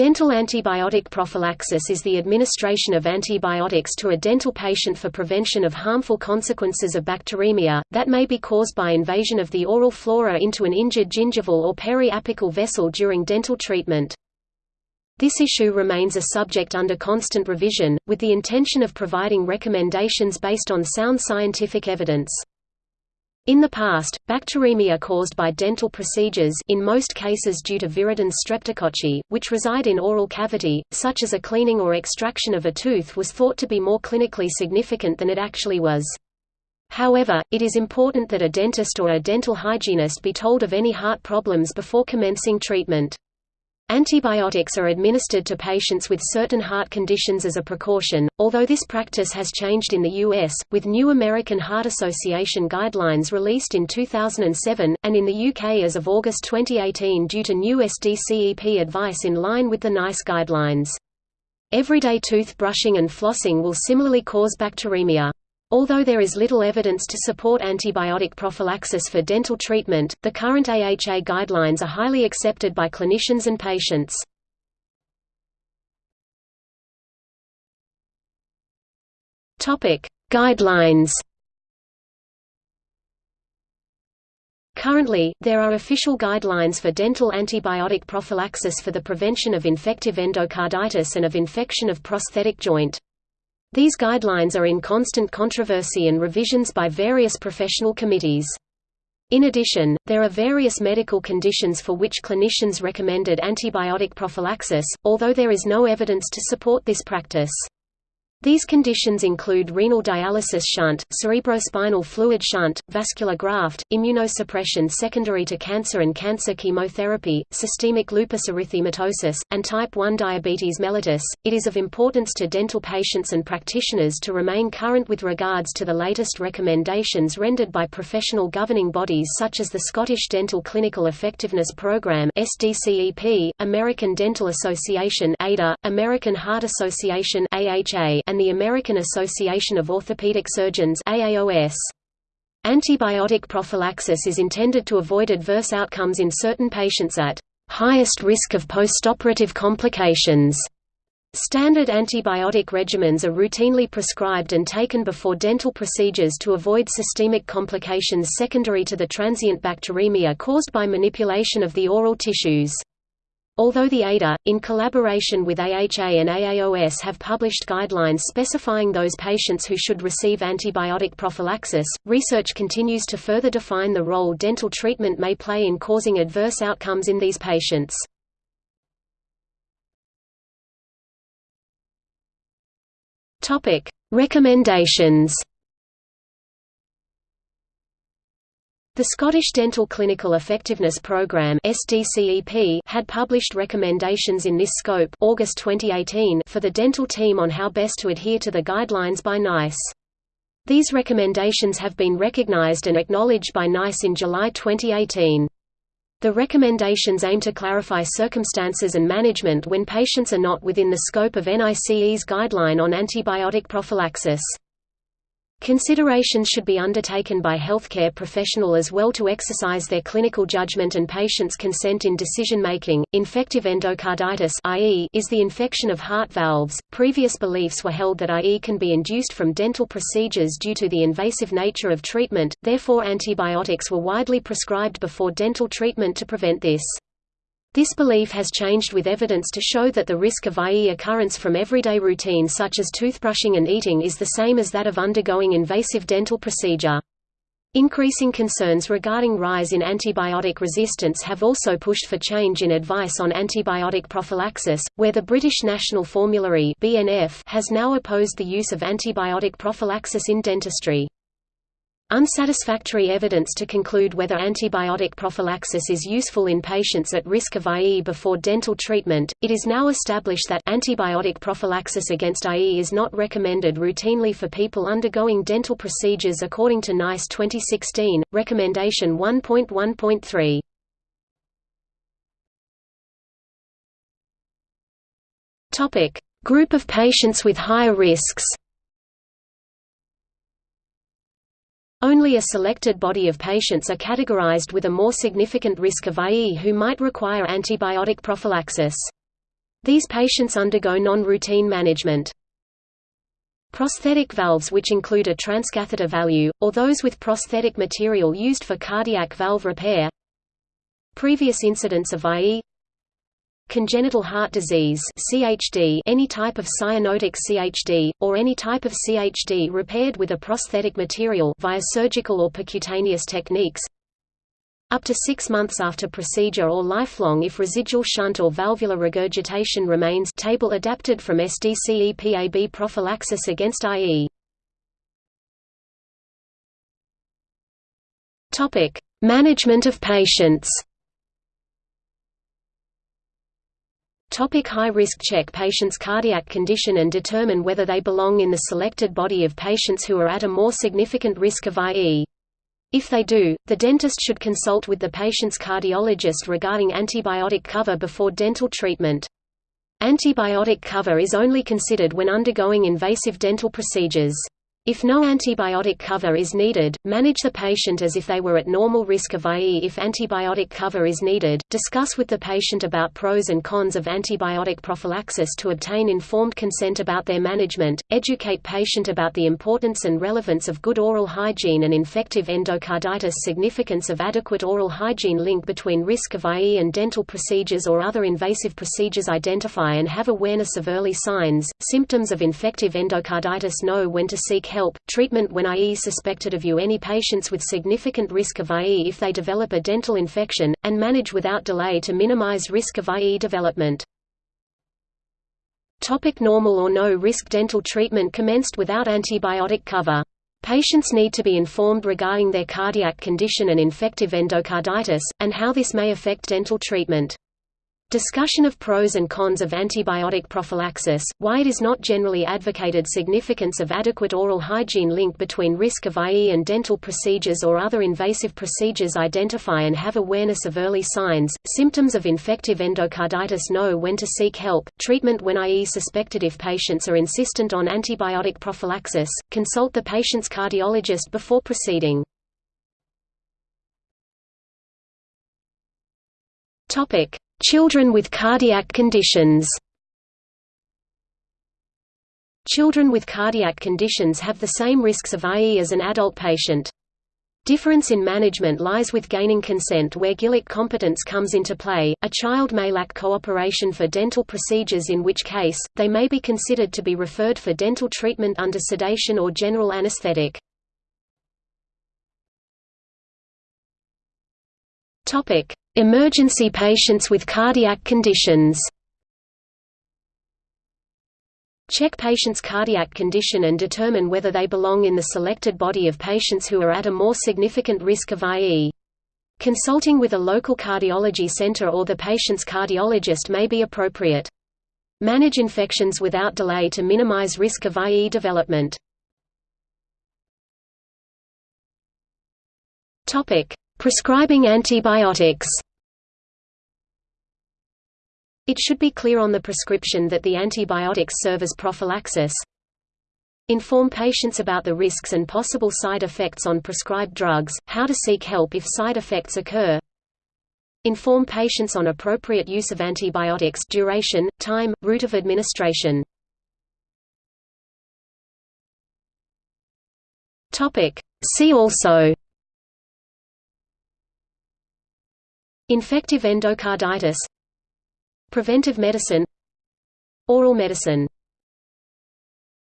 Dental antibiotic prophylaxis is the administration of antibiotics to a dental patient for prevention of harmful consequences of bacteremia, that may be caused by invasion of the oral flora into an injured gingival or periapical vessel during dental treatment. This issue remains a subject under constant revision, with the intention of providing recommendations based on sound scientific evidence. In the past, bacteremia caused by dental procedures in most cases due to viridans streptococci, which reside in oral cavity, such as a cleaning or extraction of a tooth was thought to be more clinically significant than it actually was. However, it is important that a dentist or a dental hygienist be told of any heart problems before commencing treatment. Antibiotics are administered to patients with certain heart conditions as a precaution, although this practice has changed in the U.S., with new American Heart Association guidelines released in 2007, and in the UK as of August 2018 due to new SDCEP advice in line with the NICE guidelines. Everyday tooth brushing and flossing will similarly cause bacteremia. Although there is little evidence to support antibiotic prophylaxis for dental treatment, the current AHA guidelines are highly accepted by clinicians and patients. Guidelines Currently, there are official guidelines for dental antibiotic prophylaxis for the prevention of infective endocarditis and of infection of prosthetic joint. These guidelines are in constant controversy and revisions by various professional committees. In addition, there are various medical conditions for which clinicians recommended antibiotic prophylaxis, although there is no evidence to support this practice. These conditions include renal dialysis shunt, cerebrospinal fluid shunt, vascular graft, immunosuppression secondary to cancer and cancer chemotherapy, systemic lupus erythematosus, and type 1 diabetes mellitus. It is of importance to dental patients and practitioners to remain current with regards to the latest recommendations rendered by professional governing bodies such as the Scottish Dental Clinical Effectiveness Programme (SDCEP), American Dental Association (ADA), American Heart Association (AHA), and the American Association of Orthopedic Surgeons AAOS. Antibiotic prophylaxis is intended to avoid adverse outcomes in certain patients at highest risk of postoperative complications. Standard antibiotic regimens are routinely prescribed and taken before dental procedures to avoid systemic complications secondary to the transient bacteremia caused by manipulation of the oral tissues. Although the ADA, in collaboration with AHA and AAOS have published guidelines specifying those patients who should receive antibiotic prophylaxis, research continues to further define the role dental treatment may play in causing adverse outcomes in these patients. Recommendations The Scottish Dental Clinical Effectiveness Programme had published recommendations in this scope August 2018 for the dental team on how best to adhere to the guidelines by NICE. These recommendations have been recognised and acknowledged by NICE in July 2018. The recommendations aim to clarify circumstances and management when patients are not within the scope of NICE's guideline on antibiotic prophylaxis. Considerations should be undertaken by healthcare professional as well to exercise their clinical judgment and patient's consent in decision-making. Infective endocarditis (IE) is the infection of heart valves. Previous beliefs were held that IE can be induced from dental procedures due to the invasive nature of treatment, therefore antibiotics were widely prescribed before dental treatment to prevent this. This belief has changed with evidence to show that the risk of IE occurrence from everyday routine such as toothbrushing and eating is the same as that of undergoing invasive dental procedure. Increasing concerns regarding rise in antibiotic resistance have also pushed for change in advice on antibiotic prophylaxis, where the British National Formulary (BNF) has now opposed the use of antibiotic prophylaxis in dentistry. Unsatisfactory evidence to conclude whether antibiotic prophylaxis is useful in patients at risk of IE before dental treatment. It is now established that antibiotic prophylaxis against IE is not recommended routinely for people undergoing dental procedures according to NICE 2016, Recommendation 1.1.3. Topic: Group of patients with higher risks. Only a selected body of patients are categorized with a more significant risk of IE who might require antibiotic prophylaxis. These patients undergo non-routine management. Prosthetic valves which include a transcatheter valve, or those with prosthetic material used for cardiac valve repair Previous incidents of IE Congenital heart disease CHD any type of cyanotic CHD, or any type of CHD repaired with a prosthetic material via surgical or percutaneous techniques up to six months after procedure or lifelong if residual shunt or valvular regurgitation remains table adapted from SDCEPAB prophylaxis against IE. Management of patients Topic high risk Check patients' cardiac condition and determine whether they belong in the selected body of patients who are at a more significant risk of IE. If they do, the dentist should consult with the patient's cardiologist regarding antibiotic cover before dental treatment. Antibiotic cover is only considered when undergoing invasive dental procedures. If no antibiotic cover is needed, manage the patient as if they were at normal risk of IE. If antibiotic cover is needed, discuss with the patient about pros and cons of antibiotic prophylaxis to obtain informed consent about their management, educate patient about the importance and relevance of good oral hygiene and infective endocarditis significance of adequate oral hygiene link between risk of IE and dental procedures or other invasive procedures identify and have awareness of early signs, symptoms of infective endocarditis know when to seek help, treatment when IE suspected of you any patients with significant risk of IE if they develop a dental infection, and manage without delay to minimize risk of IE development. Topic normal or no risk Dental treatment commenced without antibiotic cover. Patients need to be informed regarding their cardiac condition and infective endocarditis, and how this may affect dental treatment. Discussion of pros and cons of antibiotic prophylaxis, why it is not generally advocated significance of adequate oral hygiene link between risk of IE and dental procedures or other invasive procedures identify and have awareness of early signs, symptoms of infective endocarditis know when to seek help, treatment when IE suspected if patients are insistent on antibiotic prophylaxis, consult the patient's cardiologist before proceeding. Topic Children with cardiac conditions Children with cardiac conditions have the same risks of IE as an adult patient. Difference in management lies with gaining consent where Gillick competence comes into play. A child may lack cooperation for dental procedures in which case, they may be considered to be referred for dental treatment under sedation or general anesthetic. Topic: Emergency patients with cardiac conditions Check patients' cardiac condition and determine whether they belong in the selected body of patients who are at a more significant risk of IE. Consulting with a local cardiology center or the patient's cardiologist may be appropriate. Manage infections without delay to minimize risk of IE development. Prescribing antibiotics It should be clear on the prescription that the antibiotics serve as prophylaxis. Inform patients about the risks and possible side effects on prescribed drugs, how to seek help if side effects occur. Inform patients on appropriate use of antibiotics duration, time, route of administration. See also Infective endocarditis Preventive medicine Oral medicine